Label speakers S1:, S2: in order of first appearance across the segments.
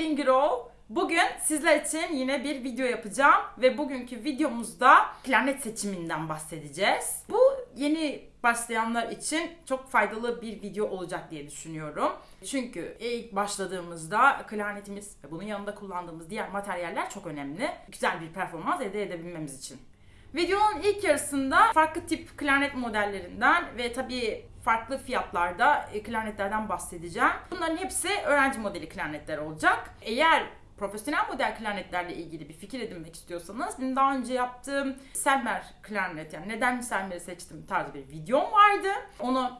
S1: Selin Grow. Bugün sizler için yine bir video yapacağım ve bugünkü videomuzda klarnet seçiminden bahsedeceğiz. Bu yeni başlayanlar için çok faydalı bir video olacak diye düşünüyorum. Çünkü ilk başladığımızda klarnetimiz ve bunun yanında kullandığımız diğer materyaller çok önemli. Güzel bir performans elde edebilmemiz için. Videonun ilk yarısında farklı tip klarnet modellerinden ve tabii farklı fiyatlarda e, klarnetlerden bahsedeceğim. Bunların hepsi öğrenci modeli klarnetler olacak. Eğer profesyonel model klarnetlerle ilgili bir fikir edinmek istiyorsanız benim daha önce yaptığım Selmer klarnet yani neden Selmer'i seçtim tarzı bir videom vardı. Onu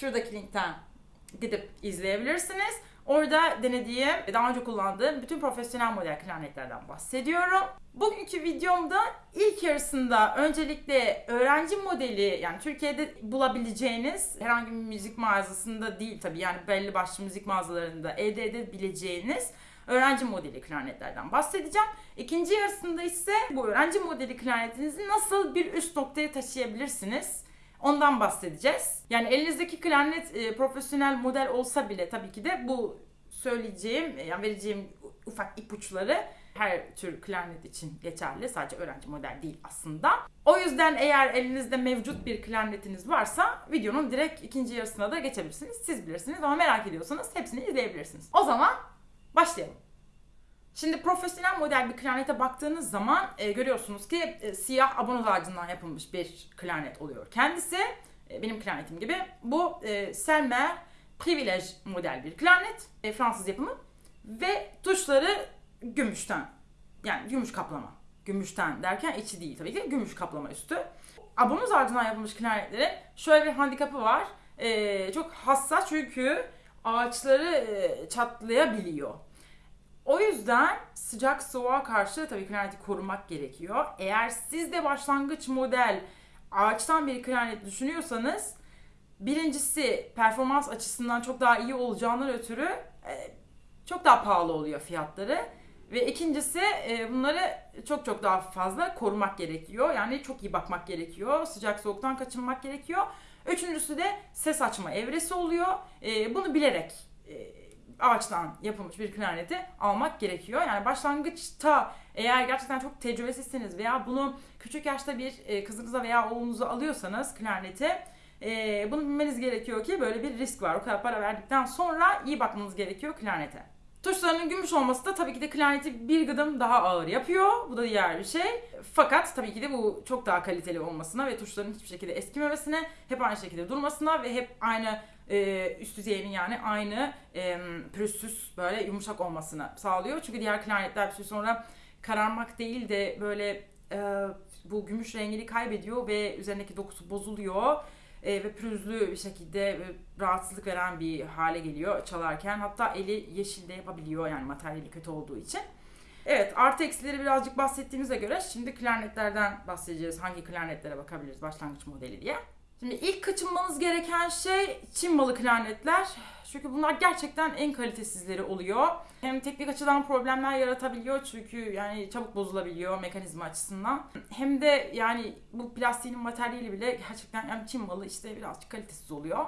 S1: şuradaki linkten gidip izleyebilirsiniz. Orada denediğim, daha önce kullandığım bütün profesyonel model klarnetlerden bahsediyorum. Bugünkü videomda ilk yarısında öncelikle öğrenci modeli yani Türkiye'de bulabileceğiniz herhangi bir müzik mağazasında değil tabii yani belli başlı müzik mağazalarında elde edebileceğiniz öğrenci modeli klarnetlerden bahsedeceğim. İkinci yarısında ise bu öğrenci modeli klarnetinizi nasıl bir üst noktaya taşıyabilirsiniz? Ondan bahsedeceğiz. Yani elinizdeki klarnet e, profesyonel model olsa bile tabii ki de bu söyleyeceğim, yani vereceğim ufak ipuçları her tür klarnet için geçerli. Sadece öğrenci model değil aslında. O yüzden eğer elinizde mevcut bir klarnetiniz varsa videonun direkt ikinci yarısına da geçebilirsiniz. Siz bilirsiniz ama merak ediyorsanız hepsini izleyebilirsiniz. O zaman başlayalım. Şimdi profesyonel model bir klarnete baktığınız zaman e, görüyorsunuz ki e, siyah abonoz ağacından yapılmış bir klarnet oluyor. Kendisi e, benim klarnetim gibi bu e, Selmer Privilege model bir klarnet. E, Fransız yapımı. Ve tuşları gümüşten. Yani gümüş kaplama. Gümüşten derken içi değil tabii ki gümüş kaplama üstü. Abonoz ağacından yapılmış klarnetlerin şöyle bir handikapı var. E, çok hassas çünkü ağaçları e, çatlayabiliyor. O yüzden sıcak soğuğa karşı tabii klarneti korumak gerekiyor. Eğer siz de başlangıç model ağaçtan bir klarnet düşünüyorsanız birincisi performans açısından çok daha iyi olacağından ötürü e, çok daha pahalı oluyor fiyatları. Ve ikincisi e, bunları çok çok daha fazla korumak gerekiyor. Yani çok iyi bakmak gerekiyor. Sıcak soğuktan kaçınmak gerekiyor. Üçüncüsü de ses açma evresi oluyor. E, bunu bilerek ağaçtan yapılmış bir klarneti almak gerekiyor. Yani başlangıçta eğer gerçekten çok tecrübesizsiniz veya bunu küçük yaşta bir e, kızınıza veya oğlunuza alıyorsanız klarneti e, bunu bilmeniz gerekiyor ki böyle bir risk var. O kadar para verdikten sonra iyi bakmanız gerekiyor klarnete. Tuşlarının gümüş olması da tabii ki de klarneti bir gıdım daha ağır yapıyor. Bu da diğer bir şey. Fakat tabii ki de bu çok daha kaliteli olmasına ve tuşların hiçbir şekilde eskimemesine, hep aynı şekilde durmasına ve hep aynı e, üst düzeyinin yani aynı e, pürüzsüz böyle yumuşak olmasını sağlıyor. Çünkü diğer klarnetler bir süre sonra kararmak değil de böyle e, bu gümüş rengini kaybediyor ve üzerindeki dokusu bozuluyor e, ve pürüzlü bir şekilde e, rahatsızlık veren bir hale geliyor çalarken. Hatta eli yeşil de yapabiliyor yani materyali kötü olduğu için. Evet artı eksileri birazcık bahsettiğimize göre şimdi klarnetlerden bahsedeceğiz. Hangi klarnetlere bakabiliriz başlangıç modeli diye. Şimdi ilk kaçınmanız gereken şey Çin malı klarnetler. Çünkü bunlar gerçekten en kalitesizleri oluyor. Hem teknik açıdan problemler yaratabiliyor çünkü yani çabuk bozulabiliyor mekanizma açısından. Hem de yani bu plastiğin materyali bile gerçekten yani Çin malı işte birazcık kalitesiz oluyor.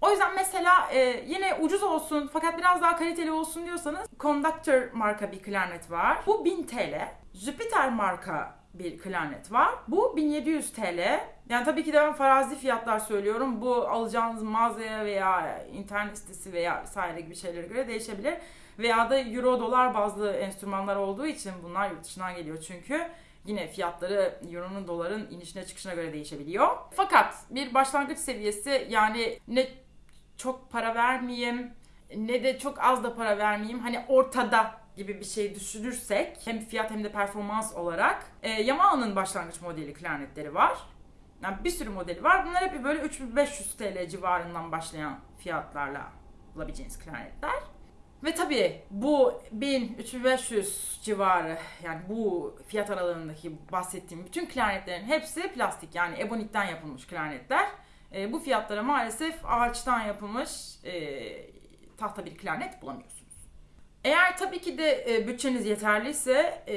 S1: O yüzden mesela e, yine ucuz olsun fakat biraz daha kaliteli olsun diyorsanız Conductor marka bir klarnet var. Bu 1000 TL. Jupiter marka bir klarnet var. Bu 1700 TL. Yani tabii ki de ben farazi fiyatlar söylüyorum. Bu alacağınız mağazaya veya internet sitesi veya vesaire gibi şeylere göre değişebilir. Veya da euro dolar bazlı enstrümanlar olduğu için bunlar yurt dışından geliyor çünkü. Yine fiyatları euronun doların inişine çıkışına göre değişebiliyor. Fakat bir başlangıç seviyesi yani ne çok para vermeyeyim ne de çok az da para vermeyeyim. Hani ortada gibi bir şey düşünürsek hem fiyat hem de performans olarak e, Yamaha'nın başlangıç modeli klarnetleri var. Yani bir sürü modeli var. Bunlar hep böyle 3500 TL civarından başlayan fiyatlarla bulabileceğiniz klarnetler. Ve tabii bu 1000-3500 civarı yani bu fiyat aralığındaki bahsettiğim bütün klarnetlerin hepsi plastik yani ebonitten yapılmış klarnetler. E, bu fiyatlara maalesef ağaçtan yapılmış e, tahta bir klarnet bulamıyorsunuz. Eğer tabii ki de e, bütçeniz yeterliyse e,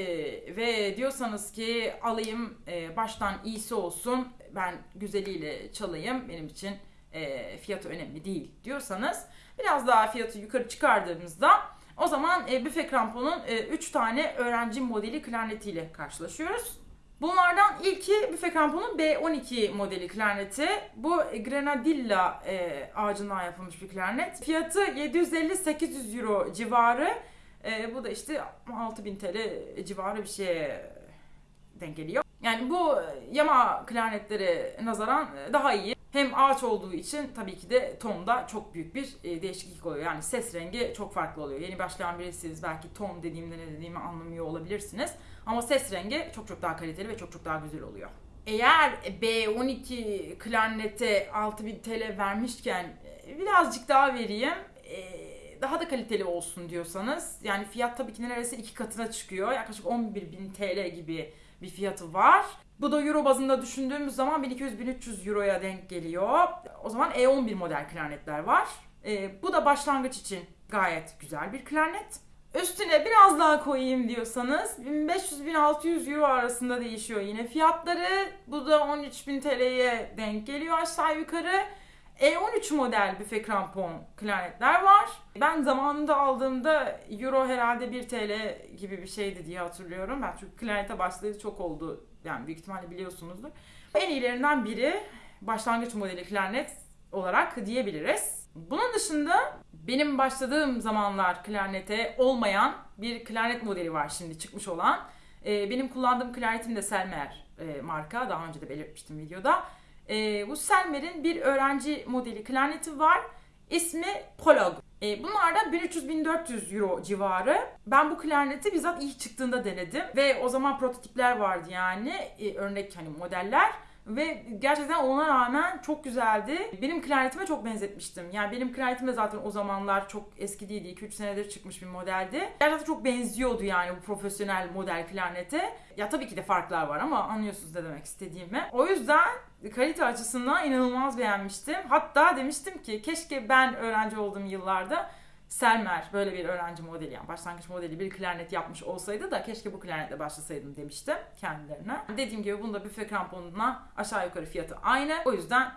S1: ve diyorsanız ki alayım e, baştan iyisi olsun ben güzeliyle çalayım benim için e, fiyatı önemli değil diyorsanız biraz daha fiyatı yukarı çıkardığımızda O zaman e, büfe kramponun 3 tane öğrenci modeli klarnetiyle karşılaşıyoruz. Bunlardan ilki büfe kramponun B12 modeli klarneti. Bu Grenadilla e, ağacından yapılmış bir klarnet. Fiyatı 750-800 euro civarı. E, bu da işte 6000 TL civarı bir şeye denk geliyor. Yani bu yama klarnetlere nazaran daha iyi. Hem ağaç olduğu için tabii ki de tonda çok büyük bir e, değişiklik oluyor. Yani ses rengi çok farklı oluyor. Yeni başlayan birisiniz belki ton dediğimde ne dediğimi anlamıyor olabilirsiniz. Ama ses rengi çok çok daha kaliteli ve çok çok daha güzel oluyor. Eğer B12 klarnete 6000 TL vermişken e, birazcık daha vereyim. E, daha da kaliteli olsun diyorsanız yani fiyat tabii ki neredeyse iki katına çıkıyor. Yaklaşık 11.000 TL gibi bir fiyatı var. Bu da euro bazında düşündüğümüz zaman 1200-1300 euroya denk geliyor. O zaman E11 model klarnetler var. E, bu da başlangıç için gayet güzel bir klarnet. Üstüne biraz daha koyayım diyorsanız 1500-1600 euro arasında değişiyor yine fiyatları. Bu da 13.000 TL'ye denk geliyor aşağı yukarı. E13 model büfe krampon klarnetler var. Ben zamanında aldığımda euro herhalde 1 TL gibi bir şeydi diye hatırlıyorum. Ben çünkü klarnete başladığı çok oldu. Yani büyük ihtimalle biliyorsunuzdur. En iyilerinden biri başlangıç modeli klarnet olarak diyebiliriz. Bunun dışında benim başladığım zamanlar klarnete olmayan bir klarnet modeli var şimdi çıkmış olan. Ee, benim kullandığım klarnetim de Selmer e, marka. Daha önce de belirtmiştim videoda. E, bu Selmer'in bir öğrenci modeli klarneti var. İsmi Prolog. E, bunlar da 1300-1400 euro civarı. Ben bu klarneti bizzat ilk çıktığında denedim. Ve o zaman prototipler vardı yani. E, örnek hani modeller. Ve gerçekten ona rağmen çok güzeldi. Benim klarnetime çok benzetmiştim. Yani benim klarnetim de zaten o zamanlar çok eski değildi. 2-3 senedir çıkmış bir modeldi. Gerçekten çok benziyordu yani bu profesyonel model klarnete. Ya tabii ki de farklar var ama anlıyorsunuz ne demek istediğimi. O yüzden kalite açısından inanılmaz beğenmiştim. Hatta demiştim ki keşke ben öğrenci olduğum yıllarda Selmer böyle bir öğrenci modeli yani başlangıç modeli bir klarnet yapmış olsaydı da keşke bu klarnetle başlasaydım demiştim kendilerine. Dediğim gibi bunda büfe kramponuna aşağı yukarı fiyatı aynı. O yüzden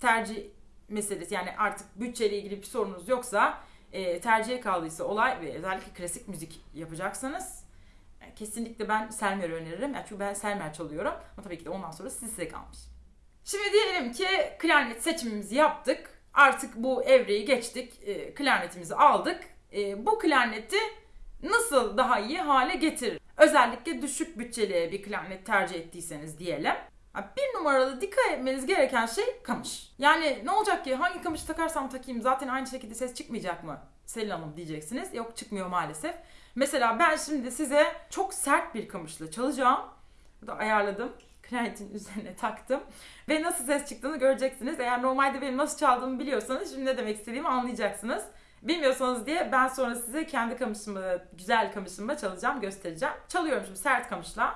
S1: tercih meselesi yani artık bütçeyle ilgili bir sorunuz yoksa e, tercihe kaldıysa olay ve özellikle klasik müzik yapacaksanız e, kesinlikle ben Selmer öneririm. Yani çünkü ben Selmer çalıyorum ama tabii ki de ondan sonra size kalmış. Şimdi diyelim ki klarnet seçimimizi yaptık artık bu evreyi geçtik. E, klarnetimizi aldık. E, bu klarneti nasıl daha iyi hale getirir? Özellikle düşük bütçeli bir klarnet tercih ettiyseniz diyelim. Bir numaralı dikkat etmeniz gereken şey kamış. Yani ne olacak ki hangi kamışı takarsam takayım zaten aynı şekilde ses çıkmayacak mı? Selin Hanım diyeceksiniz. Yok çıkmıyor maalesef. Mesela ben şimdi size çok sert bir kamışla çalacağım. Bu da ayarladım klarnetin üzerine taktım. Ve nasıl ses çıktığını göreceksiniz. Eğer normalde benim nasıl çaldığımı biliyorsanız şimdi ne demek istediğimi anlayacaksınız. Bilmiyorsanız diye ben sonra size kendi kamışımı, güzel kamışımla çalacağım, göstereceğim. Çalıyorum şimdi sert kamışla.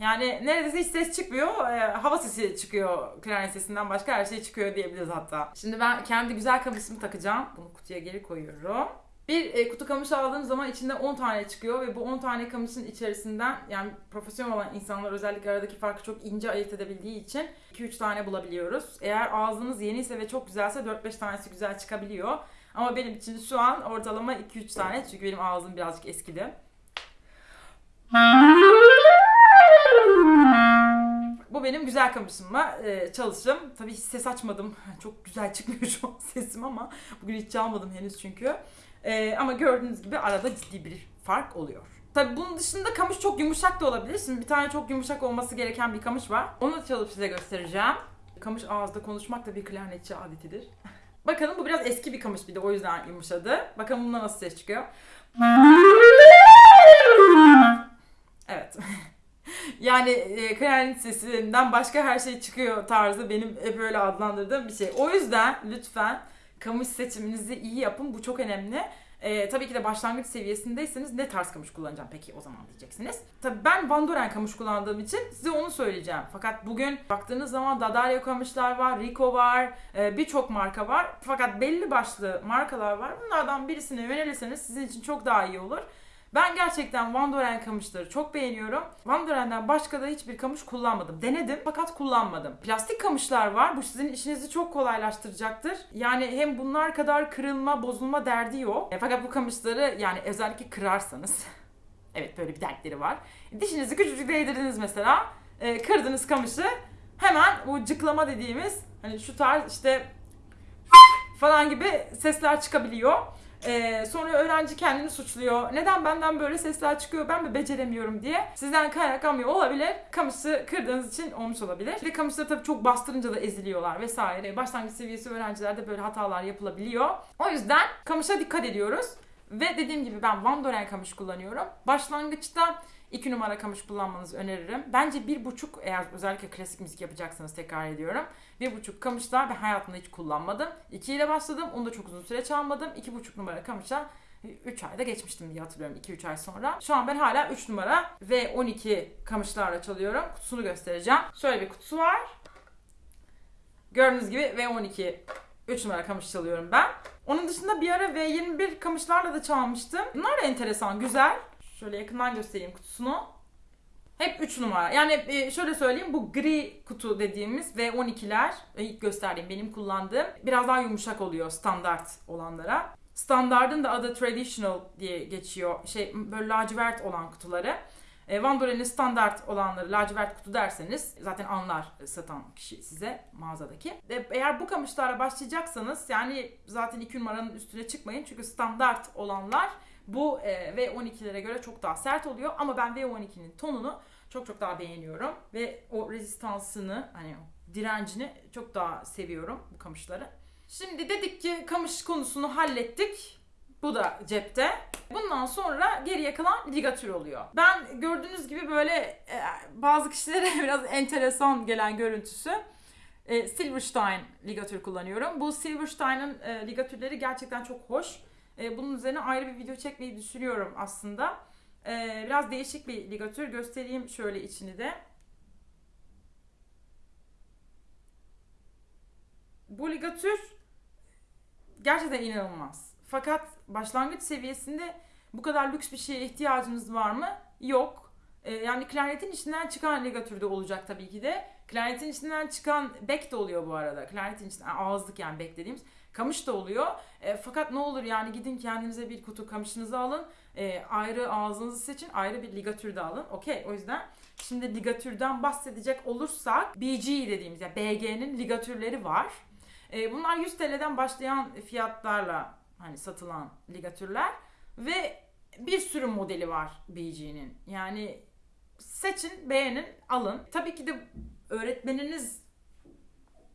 S1: Yani neredeyse hiç ses çıkmıyor. E, hava sesi çıkıyor klarnet sesinden başka her şey çıkıyor diyebiliriz hatta. Şimdi ben kendi güzel kamışımı takacağım. Bunu kutuya geri koyuyorum. Bir e, kutu kamış aldığım zaman içinde 10 tane çıkıyor ve bu 10 tane kamışın içerisinden yani profesyonel olan insanlar özellikle aradaki farkı çok ince ayırt edebildiği için 2-3 tane bulabiliyoruz. Eğer ağzınız yeniyse ve çok güzelse 4-5 tanesi güzel çıkabiliyor. Ama benim için şu an ortalama 2-3 tane çünkü benim ağzım birazcık eskidi. Bu benim güzel kamışımla e, çalışım. Tabii hiç ses açmadım. Çok güzel çıkmıyor şu an sesim ama bugün hiç çalmadım henüz çünkü. Ee, ama gördüğünüz gibi arada ciddi bir fark oluyor. Tabii bunun dışında kamış çok yumuşak da olabilir. Şimdi bir tane çok yumuşak olması gereken bir kamış var. Onu da çalıp size göstereceğim. Kamış ağızda konuşmak da bir klarnetçi adetidir. Bakalım bu biraz eski bir kamış bir de o yüzden yumuşadı. Bakalım bundan nasıl ses çıkıyor. Evet. Yani e, klarnet sesinden başka her şey çıkıyor tarzı benim hep öyle adlandırdığım bir şey. O yüzden lütfen kamış seçiminizi iyi yapın. Bu çok önemli. Ee, tabii ki de başlangıç seviyesindeyseniz ne tarz kamış kullanacağım peki o zaman diyeceksiniz. Tabii ben Van Doren kamış kullandığım için size onu söyleyeceğim. Fakat bugün baktığınız zaman Daddario kamışlar var, Rico var, e, birçok marka var. Fakat belli başlı markalar var. Bunlardan birisine yönelirseniz sizin için çok daha iyi olur. Ben gerçekten Van Doren kamışları çok beğeniyorum. Van Doren'den başka da hiçbir kamış kullanmadım. Denedim fakat kullanmadım. Plastik kamışlar var. Bu sizin işinizi çok kolaylaştıracaktır. Yani hem bunlar kadar kırılma, bozulma derdi yok. E, fakat bu kamışları yani özellikle kırarsanız Evet böyle bir dertleri var. Dişinizi küçücük değdirdiniz mesela. E, kırdınız kamışı. Hemen bu cıklama dediğimiz hani şu tarz işte falan gibi sesler çıkabiliyor. Ee, sonra öğrenci kendini suçluyor. Neden benden böyle sesler çıkıyor ben mi beceremiyorum diye. Sizden kaynaklanmıyor olabilir. Kamışı kırdığınız için olmuş olabilir. Bir de kamışları tabii çok bastırınca da eziliyorlar vesaire. Başlangıç seviyesi öğrencilerde böyle hatalar yapılabiliyor. O yüzden kamışa dikkat ediyoruz. Ve dediğim gibi ben Van Doren kamış kullanıyorum. Başlangıçta 2 numara kamış kullanmanızı öneririm. Bence bir buçuk eğer özellikle klasik müzik yapacaksanız tekrar ediyorum. Bir buçuk kamışlar ben hayatımda hiç kullanmadım. 2 ile başladım. Onu da çok uzun süre çalmadım. İki buçuk numara kamışa 3 ayda geçmiştim diye hatırlıyorum 2-3 ay sonra. Şu an ben hala 3 numara ve 12 kamışlarla çalıyorum. Kutusunu göstereceğim. Şöyle bir kutusu var. Gördüğünüz gibi V12 3 numara kamış çalıyorum ben. Onun dışında bir ara V21 kamışlarla da çalmıştım. Bunlar da enteresan, güzel. Şöyle yakından göstereyim kutusunu. Hep 3 numara. Yani e, şöyle söyleyeyim bu gri kutu dediğimiz V12'ler e, ilk gösterdiğim benim kullandığım biraz daha yumuşak oluyor standart olanlara. Standardın da adı traditional diye geçiyor. Şey böyle lacivert olan kutuları. E, Van Doren'in standart olanları lacivert kutu derseniz zaten anlar satan kişi size mağazadaki. Eğer bu kamışlarla başlayacaksanız yani zaten 2 numaranın üstüne çıkmayın. Çünkü standart olanlar bu e, V12'lere göre çok daha sert oluyor. Ama ben V12'nin tonunu çok çok daha beğeniyorum. Ve o rezistansını hani direncini çok daha seviyorum bu kamışları. Şimdi dedik ki kamış konusunu hallettik. Bu da cepte. Bundan sonra geriye kalan ligatür oluyor. Ben gördüğünüz gibi böyle e, bazı kişilere biraz enteresan gelen görüntüsü e, Silverstein ligatür kullanıyorum. Bu Silverstein'ın e, ligatürleri gerçekten çok hoş. E, bunun üzerine ayrı bir video çekmeyi düşünüyorum aslında. E, biraz değişik bir ligatür. Göstereyim şöyle içini de. Bu ligatür gerçekten inanılmaz. Fakat başlangıç seviyesinde bu kadar lüks bir şeye ihtiyacınız var mı? Yok. E, yani klarnetin içinden çıkan ligatür de olacak tabii ki de. Klarnetin içinden çıkan bek de oluyor bu arada. Klarnetin içinden ağızlık yani bek dediğimiz. Kamış da oluyor. E, fakat ne olur yani gidin kendinize bir kutu kamışınızı alın. E, ayrı ağzınızı seçin. Ayrı bir ligatür de alın. Okey o yüzden şimdi ligatürden bahsedecek olursak BG dediğimiz yani BG'nin ligatürleri var. E, bunlar 100 TL'den başlayan fiyatlarla hani satılan ligatürler ve bir sürü modeli var BG'nin. Yani seçin, beğenin, alın. Tabii ki de öğretmeniniz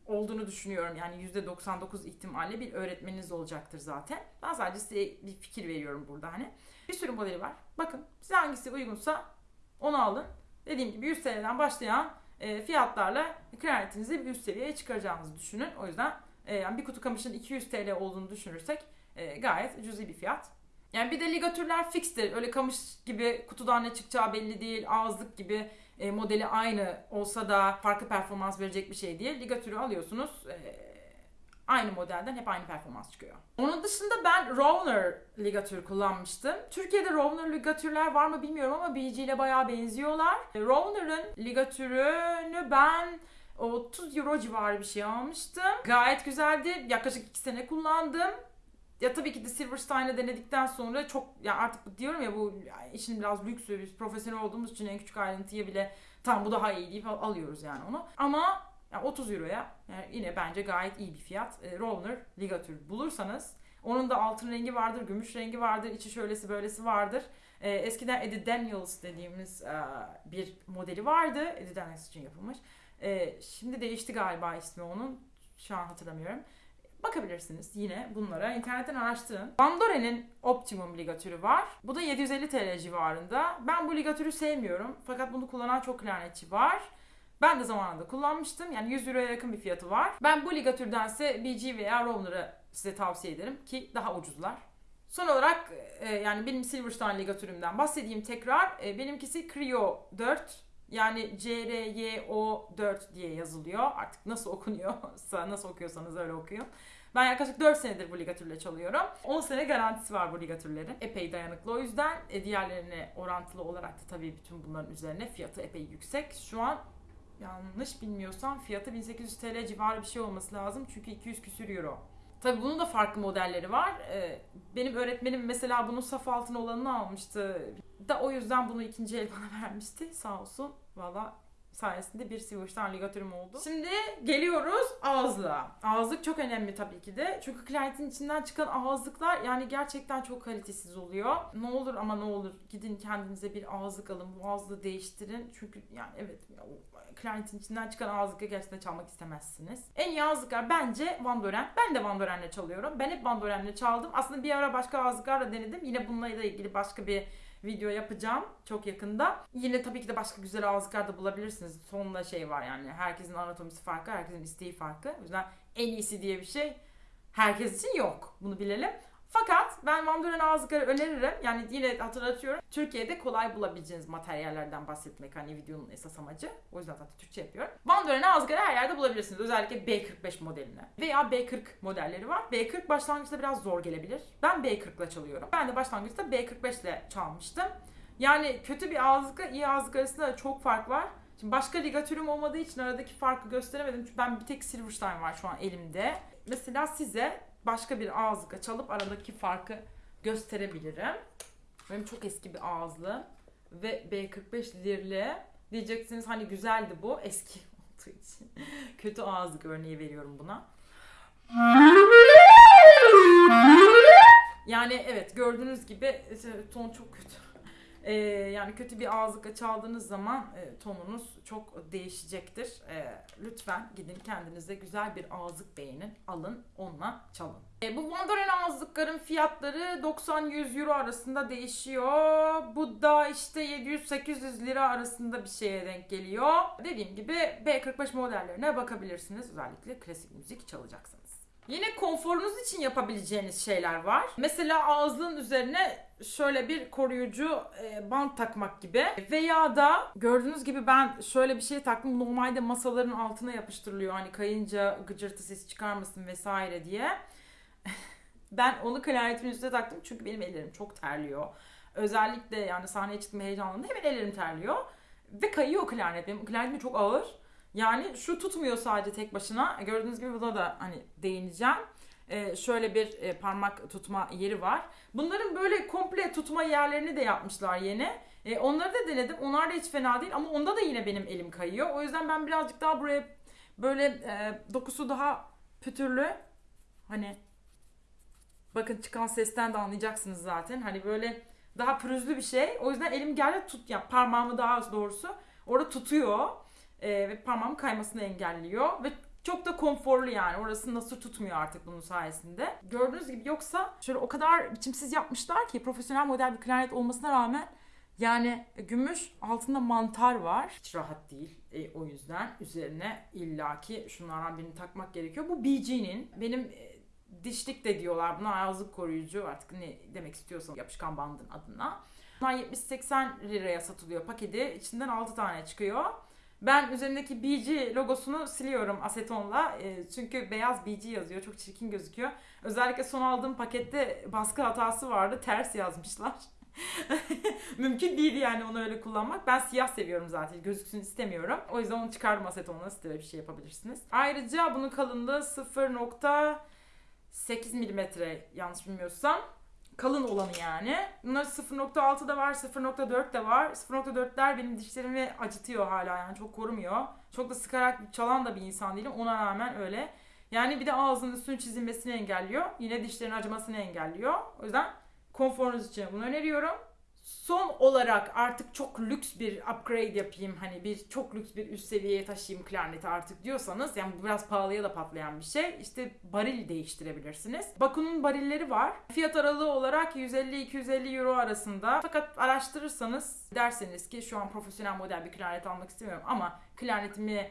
S1: olduğunu düşünüyorum. Yani %99 ihtimalle bir öğretmeniniz olacaktır zaten. Ben sadece size bir fikir veriyorum burada hani. Bir sürü modeli var. Bakın size hangisi uygunsa onu alın. Dediğim gibi 100 TL'den başlayan e, fiyatlarla klarnetinizi bir üst seviyeye çıkaracağınızı düşünün. O yüzden e, yani bir kutu kamışın 200 TL olduğunu düşünürsek e, gayet cüzi bir fiyat. Yani bir de ligatürler fikstir. Öyle kamış gibi kutudan ne çıkacağı belli değil. Ağızlık gibi e, modeli aynı olsa da farklı performans verecek bir şey değil. Ligatürü alıyorsunuz. E, aynı modelden hep aynı performans çıkıyor. Onun dışında ben Rovner ligatür kullanmıştım. Türkiye'de Rovner ligatürler var mı bilmiyorum ama BG ile bayağı benziyorlar. Rovner'ın ligatürünü ben 30 euro civarı bir şey almıştım. Gayet güzeldi. Yaklaşık 2 sene kullandım. Ya tabii ki de Silverstein'ı denedikten sonra çok ya artık diyorum ya bu işin biraz lüksü biz profesyonel olduğumuz için en küçük ayrıntıya bile tam bu daha iyi deyip alıyoruz yani onu. Ama yani 30 euroya yani yine bence gayet iyi bir fiyat. E, Rovner ligatür bulursanız onun da altın rengi vardır, gümüş rengi vardır, içi şöylesi böylesi vardır. E, eskiden Eddie Daniels dediğimiz e, bir modeli vardı. Eddie Daniels için yapılmış. E, şimdi değişti galiba ismi onun. Şu an hatırlamıyorum. Bakabilirsiniz yine bunlara. internetten araştırın. Bandore'nin Optimum ligatürü var. Bu da 750 TL civarında. Ben bu ligatürü sevmiyorum. Fakat bunu kullanan çok klarnetçi var. Ben de zamanında kullanmıştım. Yani 100 euroya yakın bir fiyatı var. Ben bu ligatürdense BG veya Rovner'ı size tavsiye ederim ki daha ucuzlar. Son olarak e, yani benim Silverstein ligatürümden bahsedeyim tekrar. E, benimkisi Creo 4. Yani CRYO 4 diye yazılıyor. Artık nasıl okunuyorsa, nasıl okuyorsanız öyle okuyun. Ben yaklaşık 4 senedir bu ligatürle çalıyorum. 10 sene garantisi var bu ligatürlerin. Epey dayanıklı o yüzden. E, diğerlerine orantılı olarak da tabii bütün bunların üzerine fiyatı epey yüksek. Şu an yanlış bilmiyorsam fiyatı 1800 TL civarı bir şey olması lazım. Çünkü 200 küsür euro. Tabii bunun da farklı modelleri var. Ee, benim öğretmenim mesela bunun saf altın olanını almıştı. Da o yüzden bunu ikinci el bana vermişti. Sağ olsun. Valla sayesinde bir Silverstein ligatürüm oldu. Şimdi geliyoruz ağızlığa. Ağızlık çok önemli tabii ki de. Çünkü klarnetin içinden çıkan ağızlıklar yani gerçekten çok kalitesiz oluyor. Ne olur ama ne olur gidin kendinize bir ağızlık alın. Bu ağızlığı değiştirin. Çünkü yani evet klarnetin içinden çıkan ağızlıkla gerçekten çalmak istemezsiniz. En iyi ağızlıklar bence Van Doren. Ben de Van Doren'le çalıyorum. Ben hep Van Doren'le çaldım. Aslında bir ara başka ağızlıklarla denedim. Yine bununla ilgili başka bir video yapacağım çok yakında. Yine tabii ki de başka güzel ağızlıklar da bulabilirsiniz. Sonunda şey var yani herkesin anatomisi farklı, herkesin isteği farklı. O yüzden en iyisi diye bir şey herkes için yok. Bunu bilelim. Fakat ben Van Doren ağızlıkları öneririm. Yani yine hatırlatıyorum. Türkiye'de kolay bulabileceğiniz materyallerden bahsetmek hani videonun esas amacı. O yüzden zaten Türkçe yapıyorum. Van Doren ağızlıkları her yerde bulabilirsiniz. Özellikle B45 modeline. Veya B40 modelleri var. B40 başlangıçta biraz zor gelebilir. Ben B40 ile çalıyorum. Ben de başlangıçta B45 ile çalmıştım. Yani kötü bir ağızlıkla iyi ağızlık arasında da çok fark var. Şimdi başka ligatürüm olmadığı için aradaki farkı gösteremedim. Çünkü ben bir tek Silverstein var şu an elimde. Mesela size başka bir ağızlıkla çalıp aradaki farkı gösterebilirim. Benim çok eski bir ağızlı ve B45 lirli. Diyeceksiniz hani güzeldi bu eski olduğu için. Kötü ağızlık örneği veriyorum buna. Yani evet gördüğünüz gibi ton çok kötü. Ee, yani kötü bir ağızlıkla çaldığınız zaman e, tonunuz çok değişecektir. E, lütfen gidin kendinize güzel bir ağızlık beğenin, alın, onunla çalın. E, bu Doren ağızlıkların fiyatları 90-100 euro arasında değişiyor. Bu da işte 700-800 lira arasında bir şeye denk geliyor. Dediğim gibi B45 modellerine bakabilirsiniz. Özellikle klasik müzik çalacaksınız. Yine konforunuz için yapabileceğiniz şeyler var. Mesela ağızlığın üzerine şöyle bir koruyucu e, bant takmak gibi. Veya da gördüğünüz gibi ben şöyle bir şey taktım. Normalde masaların altına yapıştırılıyor. Hani kayınca gıcırtı sesi çıkarmasın vesaire diye. ben onu klarnetimin üstüne taktım çünkü benim ellerim çok terliyor. Özellikle yani sahneye çıktığım heyecanında hemen ellerim terliyor. Ve kayıyor klarnet. Benim klarnetim çok ağır. Yani şu tutmuyor sadece tek başına. Gördüğünüz gibi burada da hani değineceğim. Ee, şöyle bir e, parmak tutma yeri var. Bunların böyle komple tutma yerlerini de yapmışlar yeni. E, onları da denedim. Onlar da hiç fena değil ama onda da yine benim elim kayıyor. O yüzden ben birazcık daha buraya böyle e, dokusu daha pütürlü. Hani bakın çıkan sesten de anlayacaksınız zaten. Hani böyle daha pürüzlü bir şey. O yüzden elim geldi tut ya parmağımı daha doğrusu orada tutuyor e, ve parmağım kaymasını engelliyor ve çok da konforlu yani. Orası nasıl tutmuyor artık bunun sayesinde. Gördüğünüz gibi yoksa şöyle o kadar biçimsiz yapmışlar ki profesyonel model bir klarnet olmasına rağmen yani gümüş altında mantar var. Hiç rahat değil. E, o yüzden üzerine illaki şunlardan birini takmak gerekiyor. Bu BG'nin benim e, dişlik de diyorlar buna ağızlık koruyucu artık ne demek istiyorsan yapışkan bandın adına. Bunlar 70-80 liraya satılıyor paketi. İçinden 6 tane çıkıyor. Ben üzerindeki BG logosunu siliyorum asetonla. E, çünkü beyaz BG yazıyor. Çok çirkin gözüküyor. Özellikle son aldığım pakette baskı hatası vardı. Ters yazmışlar. Mümkün değil yani onu öyle kullanmak. Ben siyah seviyorum zaten. Gözüksün istemiyorum. O yüzden onu çıkardım asetonla. Siz de bir şey yapabilirsiniz. Ayrıca bunun kalınlığı 0.8 milimetre yanlış bilmiyorsam kalın olanı yani. Bunlar 0.6 da var, 0.4 de var. 0.4'ler benim dişlerimi acıtıyor hala yani çok korumuyor. Çok da sıkarak çalan da bir insan değilim ona rağmen öyle. Yani bir de ağzının üstünün çizilmesini engelliyor. Yine dişlerin acımasını engelliyor. O yüzden konforunuz için bunu öneriyorum. Son olarak artık çok lüks bir upgrade yapayım hani bir çok lüks bir üst seviyeye taşıyayım klarneti artık diyorsanız yani bu biraz pahalıya da patlayan bir şey işte baril değiştirebilirsiniz. Baku'nun barilleri var. Fiyat aralığı olarak 150-250 euro arasında fakat araştırırsanız derseniz ki şu an profesyonel model bir klarnet almak istemiyorum ama klarnetimi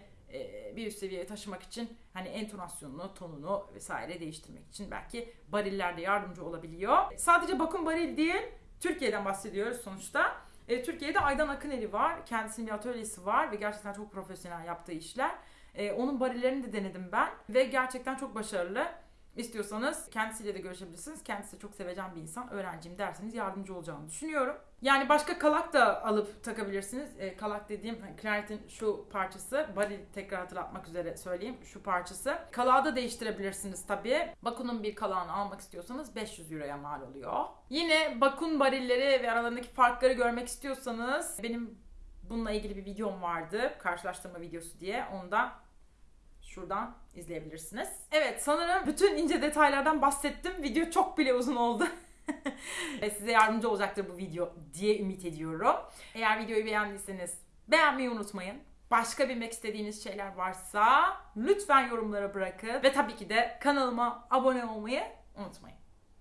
S1: bir üst seviyeye taşımak için hani entonasyonunu, tonunu vesaire değiştirmek için belki bariller de yardımcı olabiliyor. Sadece bakım baril değil Türkiye'den bahsediyoruz sonuçta. E, Türkiye'de Aydan Akıneli var. Kendisinin bir atölyesi var ve gerçekten çok profesyonel yaptığı işler. E, onun barillerini de denedim ben ve gerçekten çok başarılı. istiyorsanız kendisiyle de görüşebilirsiniz. Kendisi çok sevecen bir insan. Öğrencim derseniz yardımcı olacağını düşünüyorum. Yani başka kalak da alıp takabilirsiniz. E, kalak dediğim hani klarnetin şu parçası. Baril tekrar hatırlatmak üzere söyleyeyim. Şu parçası. Kalağı da değiştirebilirsiniz tabii. Bakun'un bir kalağını almak istiyorsanız 500 euroya mal oluyor. Yine Bakun barilleri ve aralarındaki farkları görmek istiyorsanız benim bununla ilgili bir videom vardı. Karşılaştırma videosu diye. Onu da şuradan izleyebilirsiniz. Evet sanırım bütün ince detaylardan bahsettim. Video çok bile uzun oldu. Size yardımcı olacaktır bu video diye ümit ediyorum. Eğer videoyu beğendiyseniz beğenmeyi unutmayın. Başka bilmek istediğiniz şeyler varsa lütfen yorumlara bırakın. Ve tabii ki de kanalıma abone olmayı unutmayın.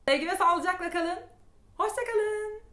S1: Sevgi ve sağlıcakla kalın. Hoşçakalın.